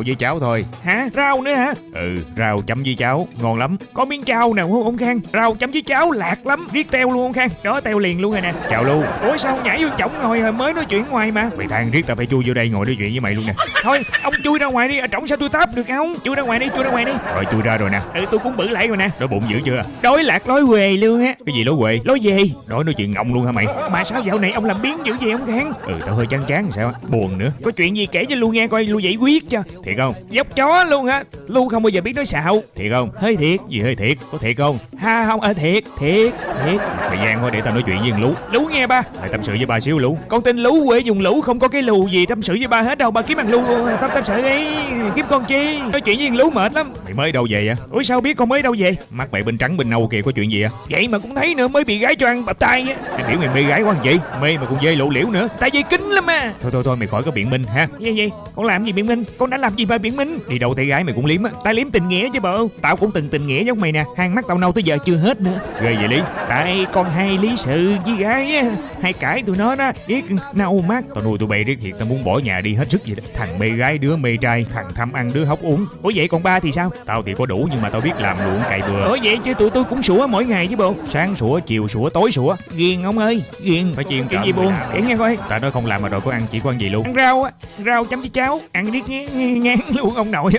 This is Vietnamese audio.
rau với cháo thôi. Hả? Rau nữa hả? Ừ rau chấm với cháo Ngon lắm. Có miếng chao nào không ông Khang? Rau chấm với cháo lạc lắm. Riết teo luôn ông Khang. Đó teo liền luôn rồi nè. Chào Lưu Ủa sao nhảy vô chổng ngồi hồi mới nói chuyện ngoài mà. Mày than riết tao phải chui vô đây ngồi nói chuyện với mày luôn nè. Thôi ông chui ra ngoài đi. Ở trỏng sao tôi táp được không Chui ra ngoài đi chui ra ngoài đi. Rồi chui ra rồi nè. Ừ tôi cũng bự lại rồi nè. Đói bụng dữ chưa? Đói lạc lối quề luôn á. Cái gì lố quệ Lối về Đói nói chuyện ngọng luôn hả mày? Mà sao dạo này ông làm biến dữ vậy ông Khang? Ừ tao hơi chán chán sao á? Buồn nữa. Có chuyện gì kể cho Lu nghe coi Lu giải quyết cho Thiệt không? Dốc chó luôn á. Lu không bao giờ biết nói xạo. Thiệt không? Hơi thiệt. Gì hơi thiệt? Có thiệt không? Ha không ờ thiệt. Thiệt Thiệt. Thời gian thôi để tao nói chuyện với thằng Lú. Lú nghe ba. Mày tâm sự với ba xíu Lú. Con tên Lú quê dùng lũ không có cái lù gì tâm sự với ba hết đâu. Ba kiếm bằng Lú tâm tâm sự ấy Kiếm con chi. Nói chuyện với thằng Lú mệt lắm. Mày mới đâu về vậy? Ủa sao biết con mới đâu về? Mắt mày bên trắng bên nâu kìa có chuyện gì à Vậy mà cũng thấy nữa mới bị gái cho ăn bập tay á. Biểu mày mê gái quá gì Mê mà còn dê lộ liễu nữa. Tại vì kính lắm à Thôi thôi thôi mày khỏi có biện minh ha. Gì gì? Con làm gì biện minh? Con đã làm gì mà biện minh? Đi đâu thấy gái mày cũng liếm á. Ta liếm tình nghĩa chứ bộ Tao cũng từng tình nghĩa giống mày nè. Hàng mắt tao nâu tới giờ chưa hết nữa. Ghê vậy Lý. Tại con hay lý sự với gái á. Hay cãi tụi nó đó. Biết nâu mắt. Tao nuôi tụi bay riết thiệt. Tao muốn bỏ nhà đi hết sức vậy đó. Thằng mê gái đứa mê trai. Thằng tham ăn đứa hóc uống. Ủa vậy còn ba thì sao? Tao thì có đủ nhưng mà tao biết làm ruộng cày bừa. Ủa vậy chứ tụi tôi cũng sủa mỗi ngày chứ bộ Sáng sủa chiều sủa tối sủa. Ghiền ông ơi Ghiền. Phải chiên cợm gì buồn? làm. Kể nghe coi. Tao nói không làm mà rồi có ăn chỉ có ăn gì luôn. Ăn rau á. Rau chấm với cháo. Ăn riết ngán, ngán luôn ông nội ơi.